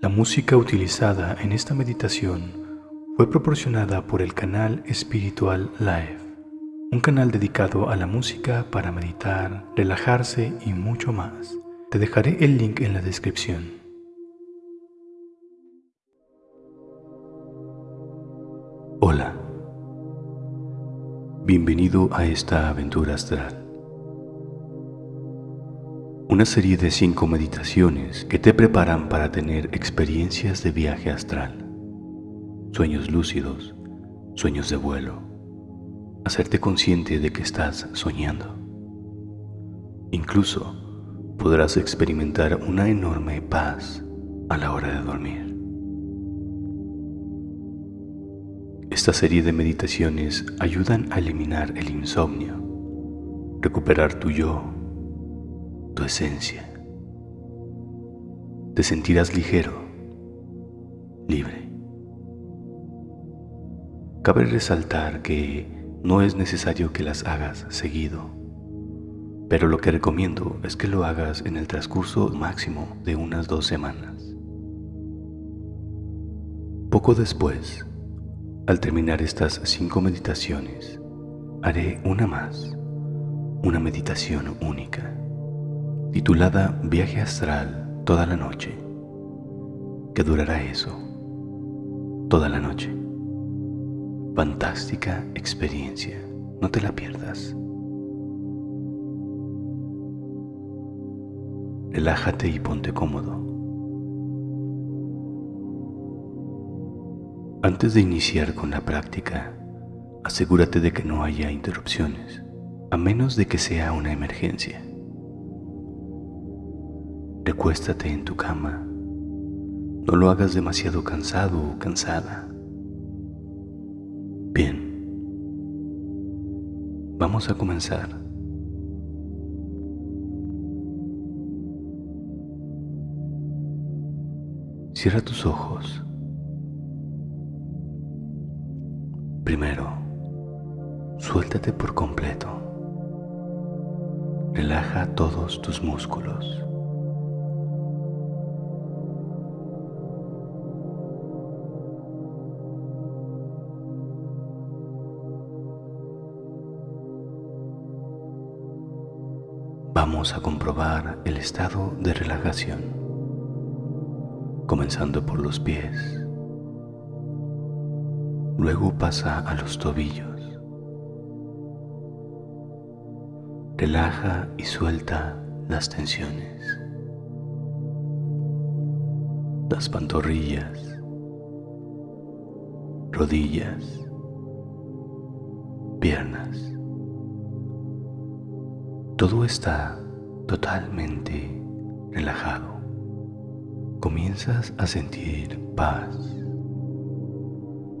La música utilizada en esta meditación fue proporcionada por el canal Espiritual Live, un canal dedicado a la música para meditar, relajarse y mucho más. Te dejaré el link en la descripción. Hola, bienvenido a esta aventura astral una serie de cinco meditaciones que te preparan para tener experiencias de viaje astral, sueños lúcidos, sueños de vuelo, hacerte consciente de que estás soñando. Incluso podrás experimentar una enorme paz a la hora de dormir. Esta serie de meditaciones ayudan a eliminar el insomnio, recuperar tu yo tu esencia. Te sentirás ligero, libre. Cabe resaltar que no es necesario que las hagas seguido, pero lo que recomiendo es que lo hagas en el transcurso máximo de unas dos semanas. Poco después, al terminar estas cinco meditaciones, haré una más, una meditación única titulada Viaje Astral toda la noche, que durará eso, toda la noche. Fantástica experiencia, no te la pierdas. Relájate y ponte cómodo. Antes de iniciar con la práctica, asegúrate de que no haya interrupciones, a menos de que sea una emergencia. Recuéstate en tu cama. No lo hagas demasiado cansado o cansada. Bien. Vamos a comenzar. Cierra tus ojos. Primero, suéltate por completo. Relaja todos tus músculos. Vamos a comprobar el estado de relajación, comenzando por los pies. Luego pasa a los tobillos. Relaja y suelta las tensiones. Las pantorrillas, rodillas, piernas. Todo está totalmente relajado. Comienzas a sentir paz,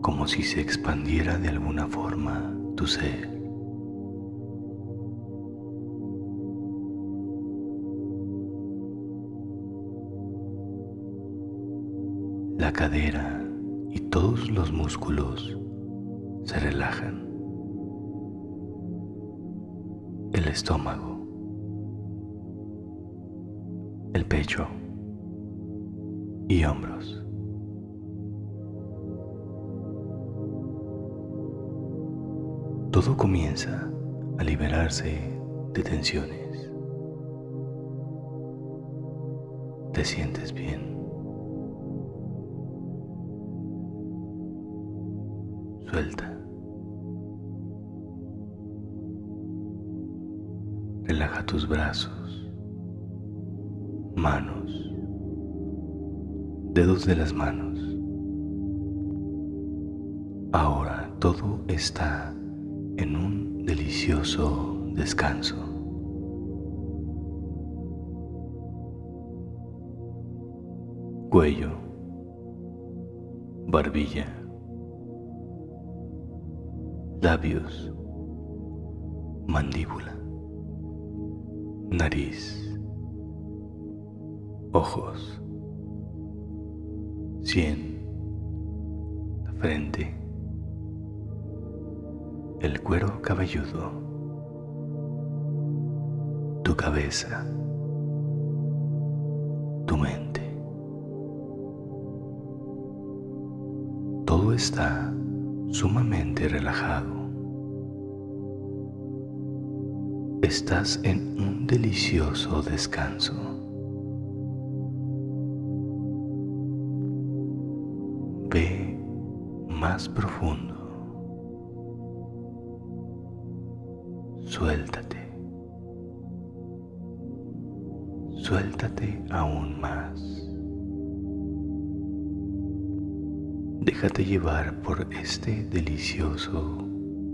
como si se expandiera de alguna forma tu ser. La cadera y todos los músculos se relajan. Estómago el pecho y hombros. Todo comienza a liberarse de tensiones. Te sientes bien. Suelta. Tus brazos manos, dedos de las manos. Ahora todo está en un delicioso descanso. Cuello, barbilla, labios, mandíbula, nariz ojos, sien, la frente, el cuero cabelludo, tu cabeza, tu mente, todo está sumamente relajado. Estás en un delicioso descanso. Ve más profundo. Suéltate. Suéltate aún más. Déjate llevar por este delicioso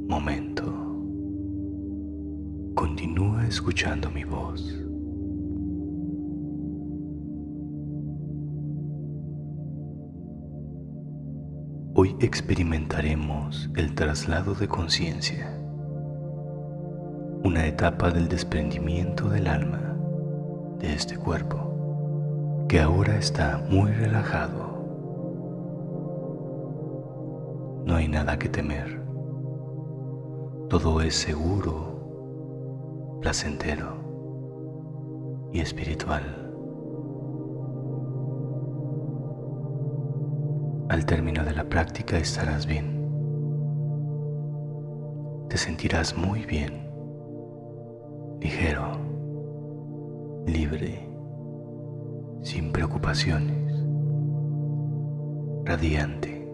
momento. Continúa escuchando mi voz. Hoy experimentaremos el traslado de conciencia, una etapa del desprendimiento del alma de este cuerpo que ahora está muy relajado. No hay nada que temer. Todo es seguro placentero y espiritual. Al término de la práctica estarás bien. Te sentirás muy bien, ligero, libre, sin preocupaciones, radiante.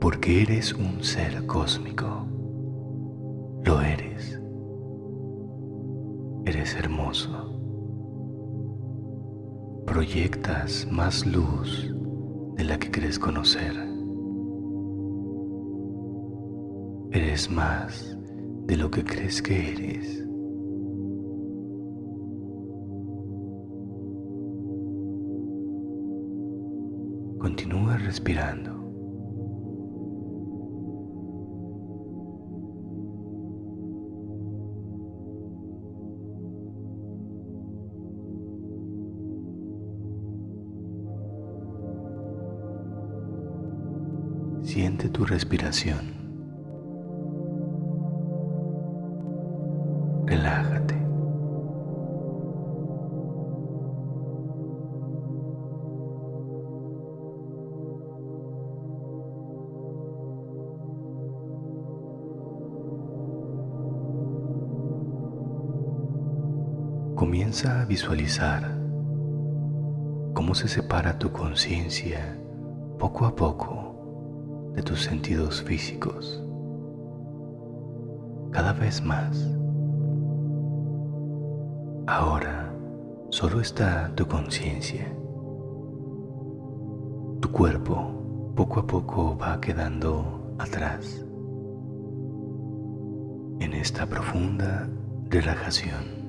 Porque eres un ser cósmico lo eres. Eres hermoso. Proyectas más luz de la que crees conocer. Eres más de lo que crees que eres. Continúa respirando. Tu respiración. Relájate. Comienza a visualizar cómo se separa tu conciencia poco a poco de tus sentidos físicos cada vez más. Ahora solo está tu conciencia. Tu cuerpo poco a poco va quedando atrás en esta profunda relajación.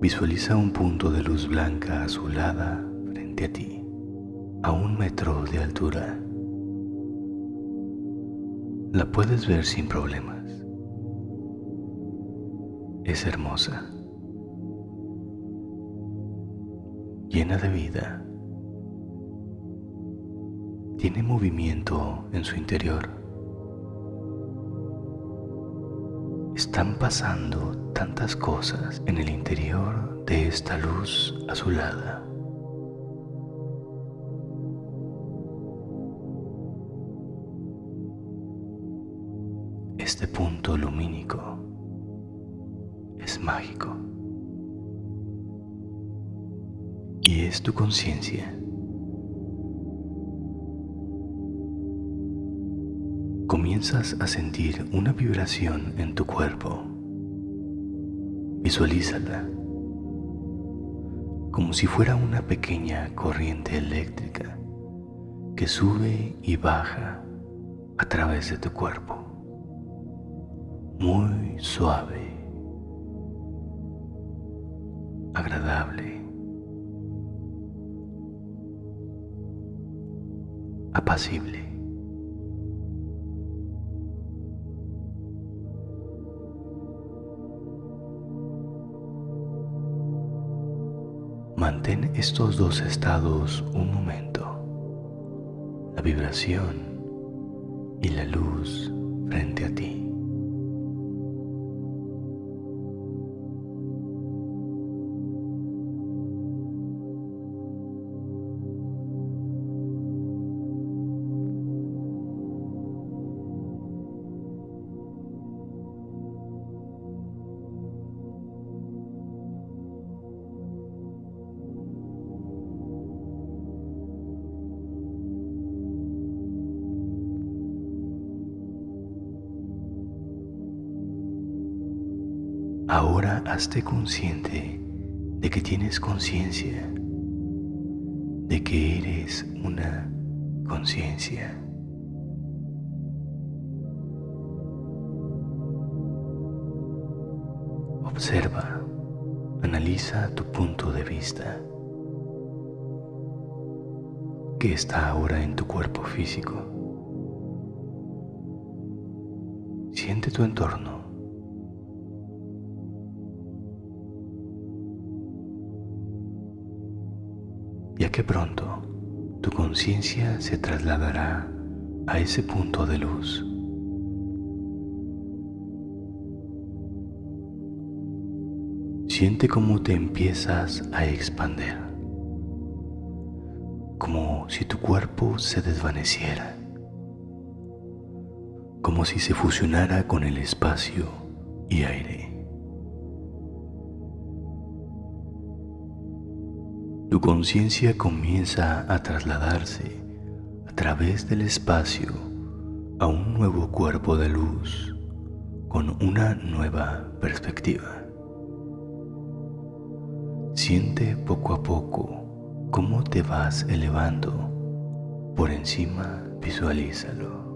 Visualiza un punto de luz blanca azulada frente a ti, a un metro de altura. La puedes ver sin problemas. Es hermosa, llena de vida, tiene movimiento en su interior. Están pasando tantas cosas en el interior de esta luz azulada. Este punto lumínico es mágico y es tu conciencia comienzas a sentir una vibración en tu cuerpo. Visualízala como si fuera una pequeña corriente eléctrica que sube y baja a través de tu cuerpo. Muy suave, agradable, apacible. Mantén estos dos estados un momento, la vibración y la luz frente a ti. Hazte consciente de que tienes conciencia, de que eres una conciencia. Observa, analiza tu punto de vista que está ahora en tu cuerpo físico. Siente tu entorno. Pronto tu conciencia se trasladará a ese punto de luz. Siente cómo te empiezas a expander como si tu cuerpo se desvaneciera, como si se fusionara con el espacio y aire. Tu conciencia comienza a trasladarse a través del espacio a un nuevo cuerpo de luz con una nueva perspectiva. Siente poco a poco cómo te vas elevando por encima, visualízalo.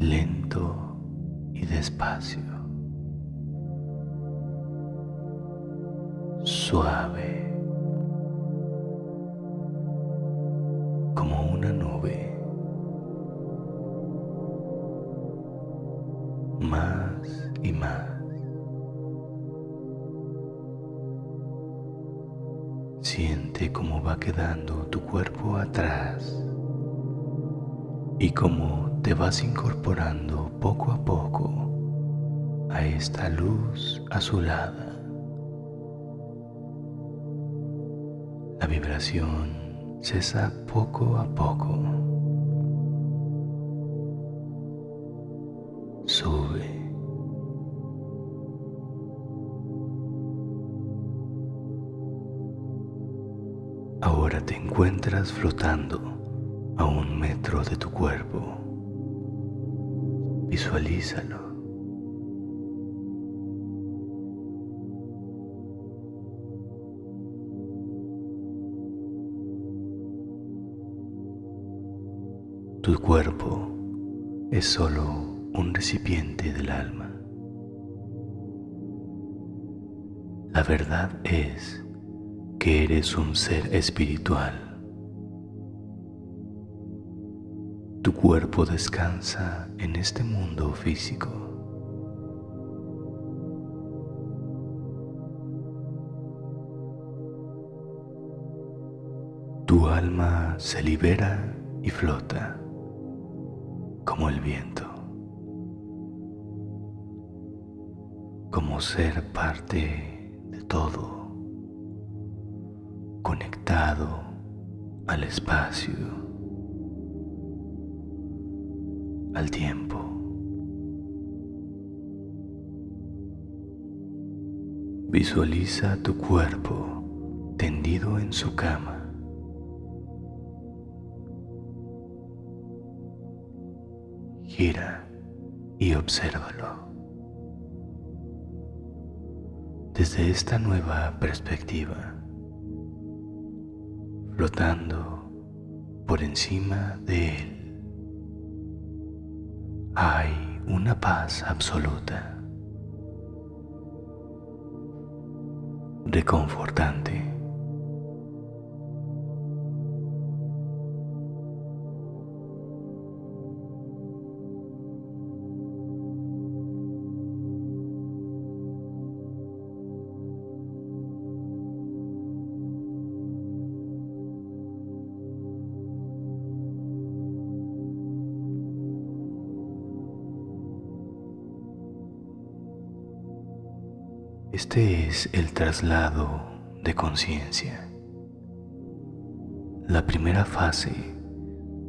Lento y despacio. Suave. más y más. Siente cómo va quedando tu cuerpo atrás y cómo te vas incorporando poco a poco a esta luz azulada. La vibración cesa poco a poco. sube. Ahora te encuentras flotando a un metro de tu cuerpo. Visualízalo. Tu cuerpo es solo un recipiente del alma. La verdad es que eres un ser espiritual. Tu cuerpo descansa en este mundo físico. Tu alma se libera y flota como el viento. como ser parte de todo, conectado al espacio, al tiempo. Visualiza tu cuerpo tendido en su cama. Gira y obsérvalo desde esta nueva perspectiva, flotando por encima de él. Una paz absoluta, reconfortante. Este es el traslado de conciencia, la primera fase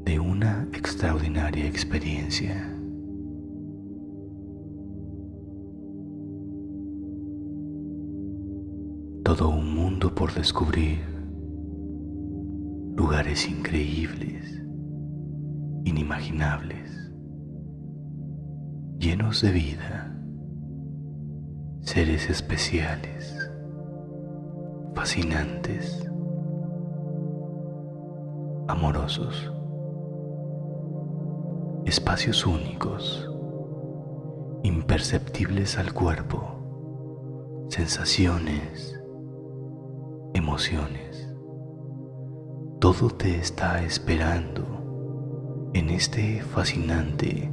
de una extraordinaria experiencia. Todo un mundo por descubrir, lugares increíbles, inimaginables, llenos de vida seres especiales, fascinantes, amorosos, espacios únicos, imperceptibles al cuerpo, sensaciones, emociones. Todo te está esperando en este fascinante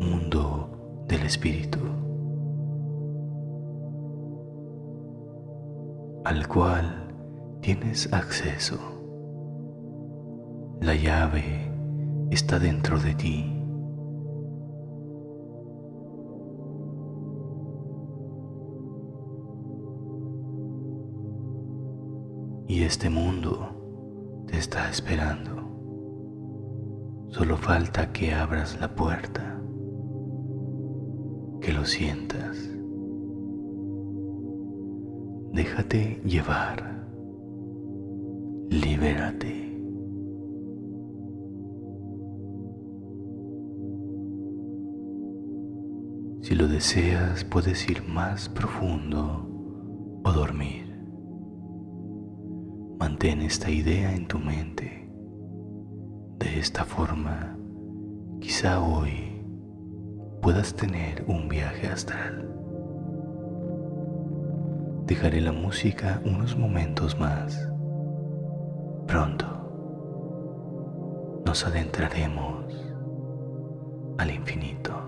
mundo del espíritu. Al cual tienes acceso. La llave está dentro de ti. Y este mundo te está esperando. Solo falta que abras la puerta, que lo sientas. Déjate llevar. Libérate. Si lo deseas, puedes ir más profundo o dormir. Mantén esta idea en tu mente. De esta forma, quizá hoy puedas tener un viaje astral. Dejaré la música unos momentos más. Pronto nos adentraremos al infinito.